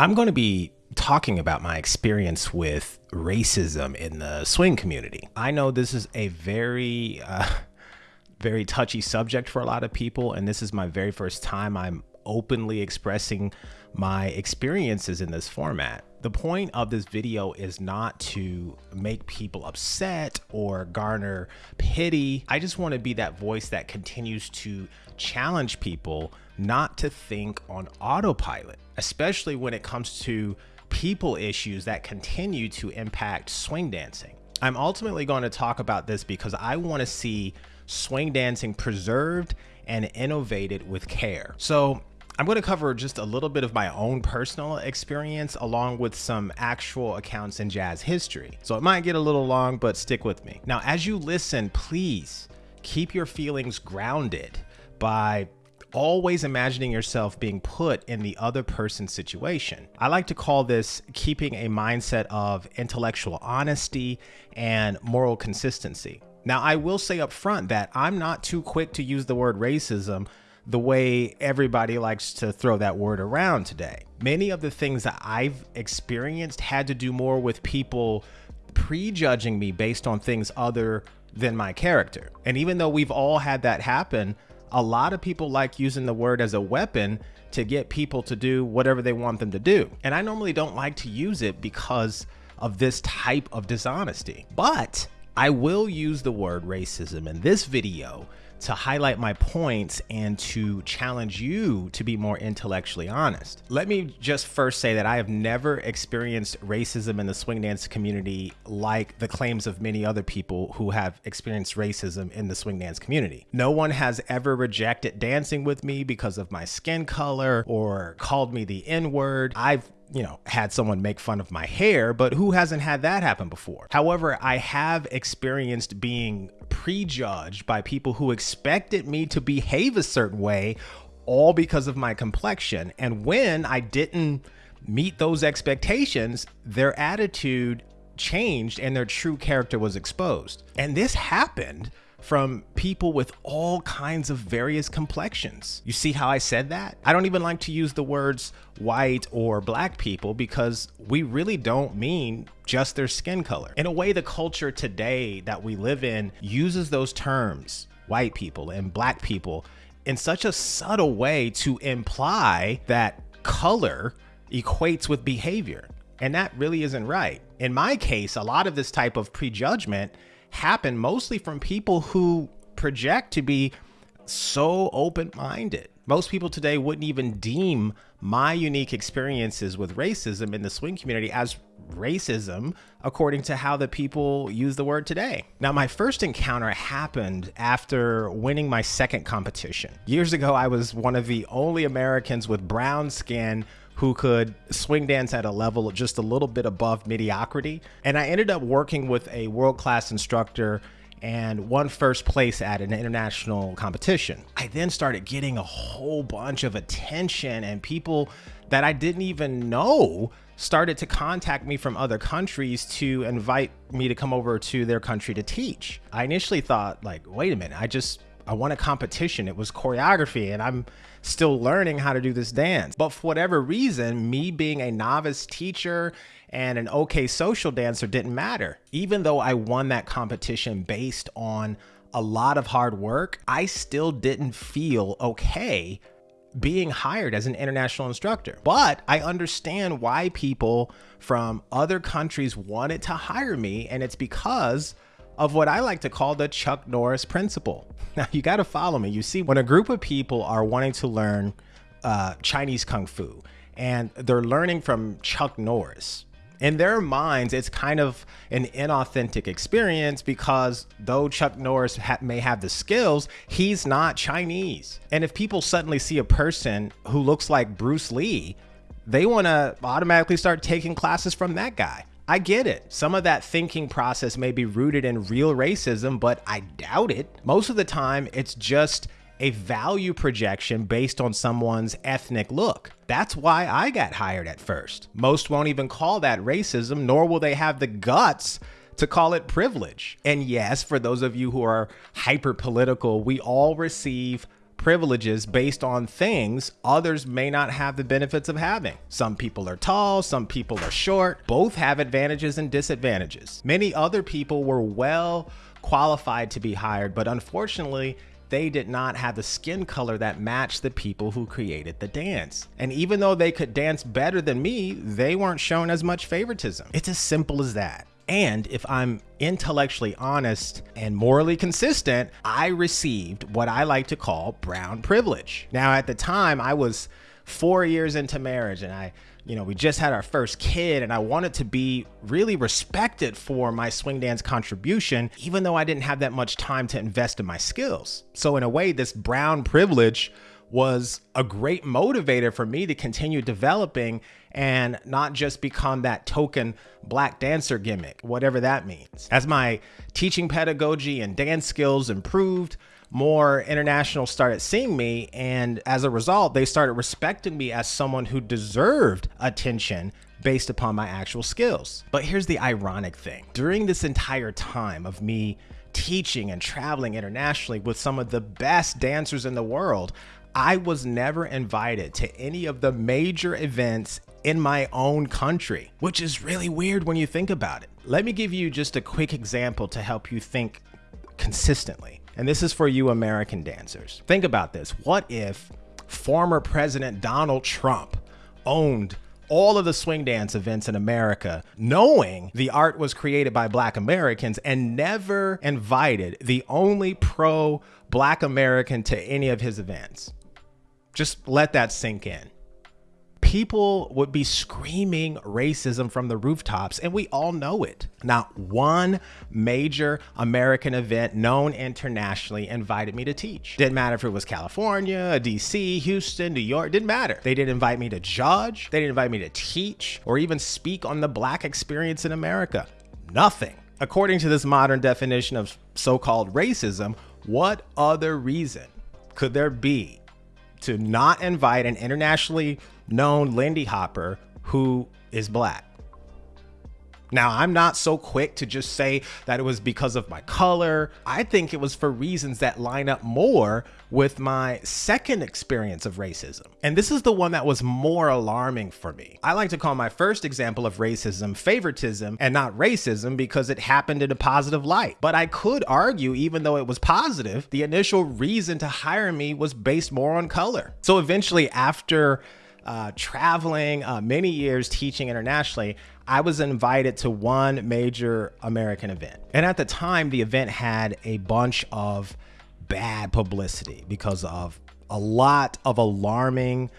I'm going to be talking about my experience with racism in the swing community. I know this is a very, uh, very touchy subject for a lot of people, and this is my very first time I'm openly expressing my experiences in this format. The point of this video is not to make people upset or garner pity. I just want to be that voice that continues to challenge people not to think on autopilot, especially when it comes to people issues that continue to impact swing dancing. I'm ultimately going to talk about this because I want to see swing dancing preserved and innovated with care. So I'm going to cover just a little bit of my own personal experience along with some actual accounts in jazz history. So it might get a little long, but stick with me. Now, as you listen, please keep your feelings grounded by always imagining yourself being put in the other person's situation. I like to call this keeping a mindset of intellectual honesty and moral consistency. Now, I will say up front that I'm not too quick to use the word racism the way everybody likes to throw that word around today. Many of the things that I've experienced had to do more with people prejudging me based on things other than my character. And even though we've all had that happen, a lot of people like using the word as a weapon to get people to do whatever they want them to do. And I normally don't like to use it because of this type of dishonesty. But I will use the word racism in this video to highlight my points and to challenge you to be more intellectually honest. Let me just first say that I have never experienced racism in the swing dance community like the claims of many other people who have experienced racism in the swing dance community. No one has ever rejected dancing with me because of my skin color or called me the N word. I've you know, had someone make fun of my hair, but who hasn't had that happen before? However, I have experienced being prejudged by people who expected me to behave a certain way all because of my complexion. And when I didn't meet those expectations, their attitude changed and their true character was exposed. And this happened from people with all kinds of various complexions. You see how I said that? I don't even like to use the words white or black people because we really don't mean just their skin color. In a way, the culture today that we live in uses those terms, white people and black people, in such a subtle way to imply that color equates with behavior. And that really isn't right. In my case, a lot of this type of prejudgment happen mostly from people who project to be so open-minded. Most people today wouldn't even deem my unique experiences with racism in the swing community as racism according to how the people use the word today. Now, my first encounter happened after winning my second competition. Years ago, I was one of the only Americans with brown skin who could swing dance at a level just a little bit above mediocrity. And I ended up working with a world-class instructor and won first place at an international competition. I then started getting a whole bunch of attention and people that I didn't even know started to contact me from other countries to invite me to come over to their country to teach. I initially thought like, wait a minute, I just I won a competition. It was choreography and I'm still learning how to do this dance. But for whatever reason, me being a novice teacher and an okay social dancer didn't matter. Even though I won that competition based on a lot of hard work, I still didn't feel okay being hired as an international instructor. But I understand why people from other countries wanted to hire me, and it's because of what I like to call the Chuck Norris principle. Now, you got to follow me. You see, when a group of people are wanting to learn uh, Chinese Kung Fu and they're learning from Chuck Norris, in their minds, it's kind of an inauthentic experience because though Chuck Norris ha may have the skills, he's not Chinese. And if people suddenly see a person who looks like Bruce Lee, they want to automatically start taking classes from that guy. I get it. Some of that thinking process may be rooted in real racism, but I doubt it. Most of the time, it's just a value projection based on someone's ethnic look. That's why I got hired at first. Most won't even call that racism, nor will they have the guts to call it privilege. And yes, for those of you who are hyper political, we all receive privileges based on things others may not have the benefits of having. Some people are tall, some people are short. Both have advantages and disadvantages. Many other people were well qualified to be hired, but unfortunately, they did not have the skin color that matched the people who created the dance. And even though they could dance better than me, they weren't shown as much favoritism. It's as simple as that. And if I'm intellectually honest and morally consistent, I received what I like to call brown privilege. Now, at the time, I was four years into marriage and I, you know, we just had our first kid and I wanted to be really respected for my swing dance contribution, even though I didn't have that much time to invest in my skills. So, in a way, this brown privilege was a great motivator for me to continue developing and not just become that token black dancer gimmick, whatever that means. As my teaching pedagogy and dance skills improved, more internationals started seeing me. And as a result, they started respecting me as someone who deserved attention based upon my actual skills. But here's the ironic thing during this entire time of me teaching and traveling internationally with some of the best dancers in the world, I was never invited to any of the major events in my own country, which is really weird when you think about it. Let me give you just a quick example to help you think consistently. And this is for you American dancers. Think about this. What if former President Donald Trump owned all of the swing dance events in America, knowing the art was created by Black Americans and never invited the only pro Black American to any of his events. Just let that sink in people would be screaming racism from the rooftops, and we all know it. Not one major American event known internationally invited me to teach. Didn't matter if it was California, DC, Houston, New York, didn't matter. They didn't invite me to judge, they didn't invite me to teach, or even speak on the Black experience in America. Nothing. According to this modern definition of so called racism, what other reason could there be to not invite an internationally known Lindy Hopper who is black. Now, I'm not so quick to just say that it was because of my color. I think it was for reasons that line up more with my second experience of racism. And this is the one that was more alarming for me. I like to call my first example of racism favoritism and not racism because it happened in a positive light. But I could argue, even though it was positive, the initial reason to hire me was based more on color. So eventually, after uh, traveling uh, many years teaching internationally, I was invited to one major American event. And at the time, the event had a bunch of bad publicity because of a lot of alarming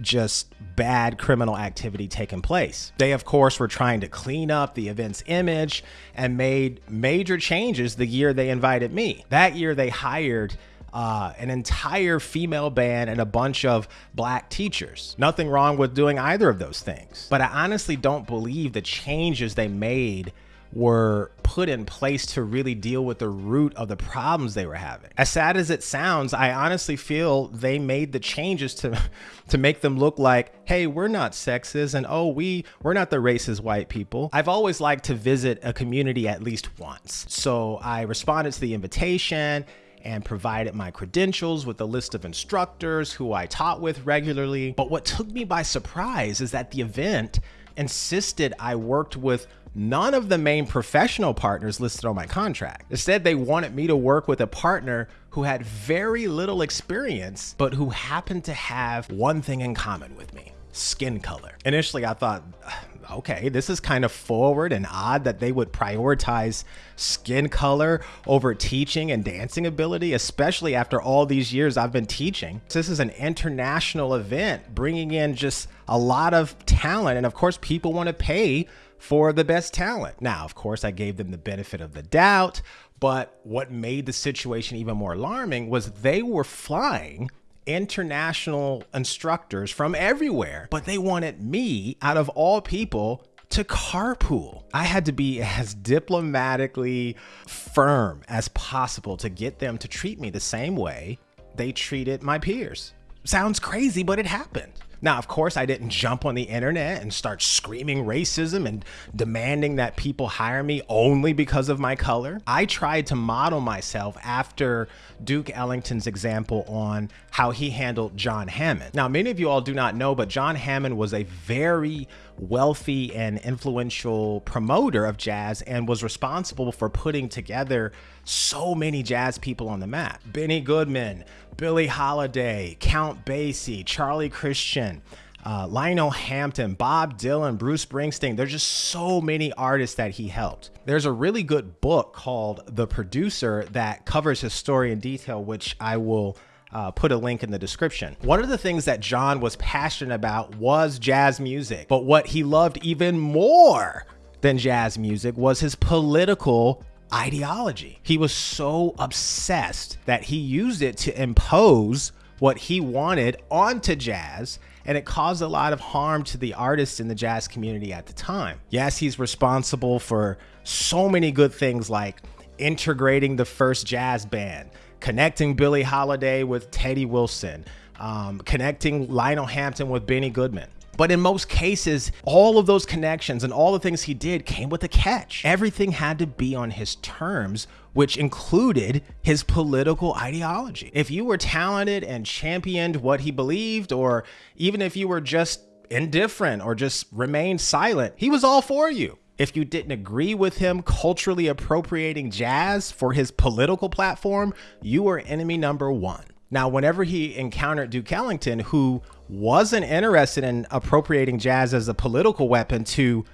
just bad criminal activity taking place. They, of course, were trying to clean up the event's image and made major changes the year they invited me. That year, they hired uh, an entire female band and a bunch of black teachers. Nothing wrong with doing either of those things. But I honestly don't believe the changes they made were put in place to really deal with the root of the problems they were having. As sad as it sounds, I honestly feel they made the changes to to make them look like, "Hey, we're not sexist and oh, we we're not the racist white people." I've always liked to visit a community at least once. So, I responded to the invitation and provided my credentials with a list of instructors who I taught with regularly. But what took me by surprise is that the event insisted I worked with none of the main professional partners listed on my contract. Instead, they wanted me to work with a partner who had very little experience, but who happened to have one thing in common with me skin color. Initially, I thought, okay, this is kind of forward and odd that they would prioritize skin color over teaching and dancing ability, especially after all these years I've been teaching. This is an international event bringing in just a lot of talent. And of course, people want to pay for the best talent. Now, of course, I gave them the benefit of the doubt. But what made the situation even more alarming was they were flying international instructors from everywhere, but they wanted me, out of all people, to carpool. I had to be as diplomatically firm as possible to get them to treat me the same way they treated my peers. Sounds crazy, but it happened. Now, of course, I didn't jump on the internet and start screaming racism and demanding that people hire me only because of my color. I tried to model myself after Duke Ellington's example on how he handled John Hammond. Now, many of you all do not know, but John Hammond was a very wealthy and influential promoter of jazz and was responsible for putting together so many jazz people on the map. Benny Goodman, Billie Holiday, Count Basie, Charlie Christian, uh, Lionel Hampton, Bob Dylan, Bruce Springsteen. There's just so many artists that he helped. There's a really good book called The Producer that covers his story in detail, which I will uh, put a link in the description. One of the things that John was passionate about was jazz music, but what he loved even more than jazz music was his political ideology. He was so obsessed that he used it to impose what he wanted onto jazz and it caused a lot of harm to the artists in the jazz community at the time. Yes, he's responsible for so many good things like integrating the first jazz band, connecting Billie Holiday with Teddy Wilson, um, connecting Lionel Hampton with Benny Goodman. But in most cases, all of those connections and all the things he did came with a catch. Everything had to be on his terms, which included his political ideology. If you were talented and championed what he believed, or even if you were just indifferent or just remained silent, he was all for you. If you didn't agree with him culturally appropriating jazz for his political platform, you were enemy number one. Now, whenever he encountered Duke Ellington, who wasn't interested in appropriating jazz as a political weapon to,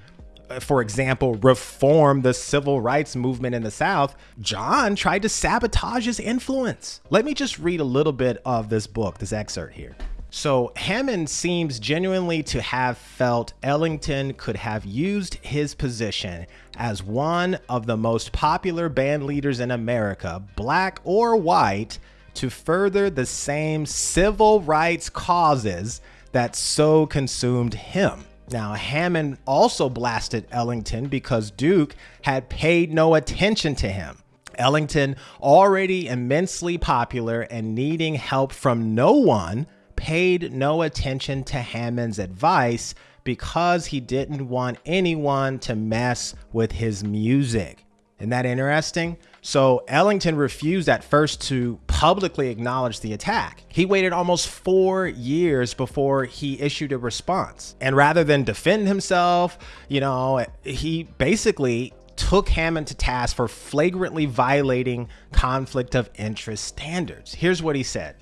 uh, for example, reform the civil rights movement in the South, John tried to sabotage his influence. Let me just read a little bit of this book, this excerpt here. So Hammond seems genuinely to have felt Ellington could have used his position as one of the most popular band leaders in America, black or white, to further the same civil rights causes that so consumed him. Now, Hammond also blasted Ellington because Duke had paid no attention to him. Ellington, already immensely popular and needing help from no one, paid no attention to Hammond's advice because he didn't want anyone to mess with his music. Isn't that interesting? So Ellington refused at first to publicly acknowledge the attack. He waited almost four years before he issued a response. And rather than defend himself, you know, he basically took Hammond to task for flagrantly violating conflict of interest standards. Here's what he said.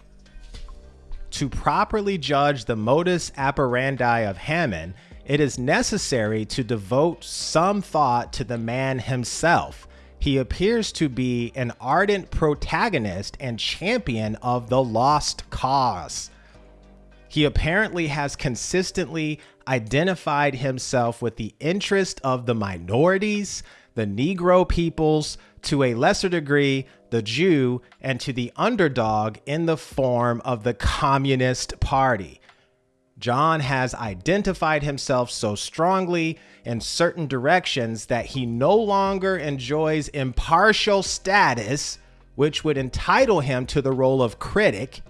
To properly judge the modus operandi of Hammond, it is necessary to devote some thought to the man himself he appears to be an ardent protagonist and champion of the lost cause. He apparently has consistently identified himself with the interest of the minorities, the Negro peoples, to a lesser degree, the Jew, and to the underdog in the form of the Communist Party. John has identified himself so strongly in certain directions that he no longer enjoys impartial status, which would entitle him to the role of critic.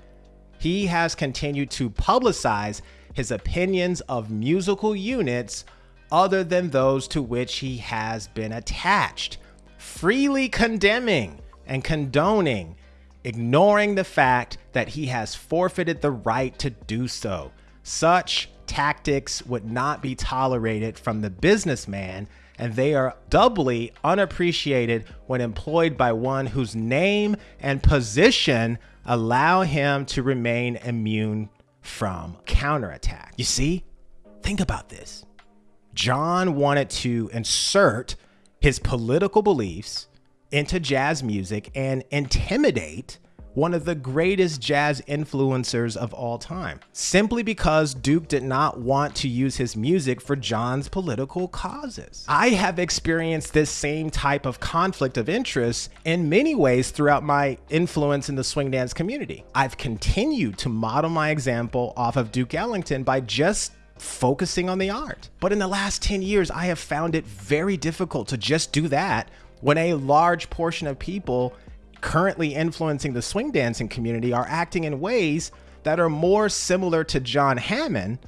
He has continued to publicize his opinions of musical units other than those to which he has been attached, freely condemning and condoning, ignoring the fact that he has forfeited the right to do so. Such tactics would not be tolerated from the businessman, and they are doubly unappreciated when employed by one whose name and position allow him to remain immune from counterattack. You see? Think about this. John wanted to insert his political beliefs into jazz music and intimidate one of the greatest jazz influencers of all time, simply because Duke did not want to use his music for John's political causes. I have experienced this same type of conflict of interest in many ways throughout my influence in the swing dance community. I've continued to model my example off of Duke Ellington by just focusing on the art. But in the last 10 years, I have found it very difficult to just do that when a large portion of people currently influencing the swing dancing community are acting in ways that are more similar to John Hammond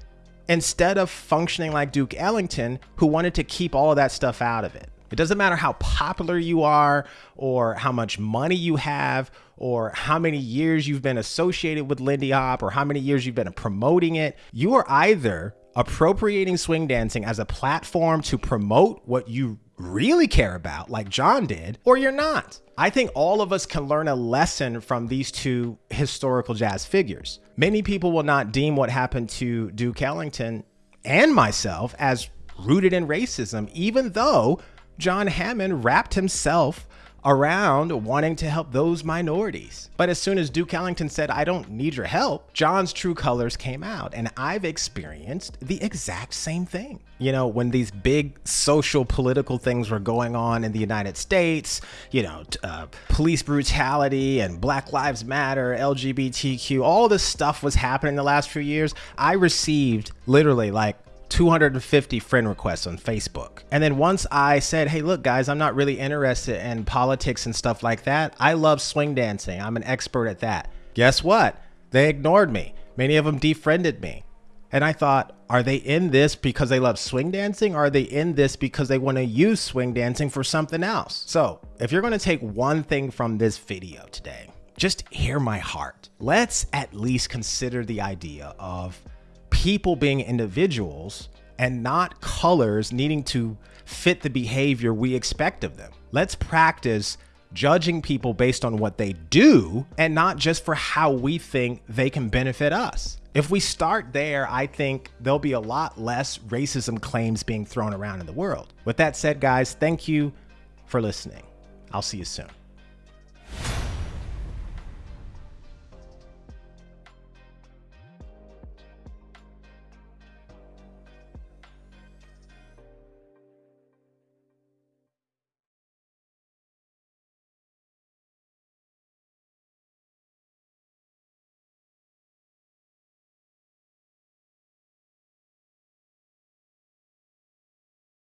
instead of functioning like Duke Ellington, who wanted to keep all of that stuff out of it. It doesn't matter how popular you are, or how much money you have, or how many years you've been associated with Lindy Hop, or how many years you've been promoting it. You are either appropriating swing dancing as a platform to promote what you really care about, like John did, or you're not. I think all of us can learn a lesson from these two historical jazz figures. Many people will not deem what happened to Duke Ellington and myself as rooted in racism, even though John Hammond wrapped himself around wanting to help those minorities. But as soon as Duke Ellington said, I don't need your help, John's true colors came out. And I've experienced the exact same thing. You know, when these big social political things were going on in the United States, you know, uh, police brutality and Black Lives Matter, LGBTQ, all this stuff was happening the last few years. I received literally like 250 friend requests on Facebook. And then once I said, hey, look, guys, I'm not really interested in politics and stuff like that. I love swing dancing. I'm an expert at that. Guess what? They ignored me. Many of them defriended me. And I thought, are they in this because they love swing dancing? Or are they in this because they want to use swing dancing for something else? So if you're going to take one thing from this video today, just hear my heart. Let's at least consider the idea of people being individuals and not colors needing to fit the behavior we expect of them. Let's practice judging people based on what they do and not just for how we think they can benefit us. If we start there, I think there'll be a lot less racism claims being thrown around in the world. With that said, guys, thank you for listening. I'll see you soon.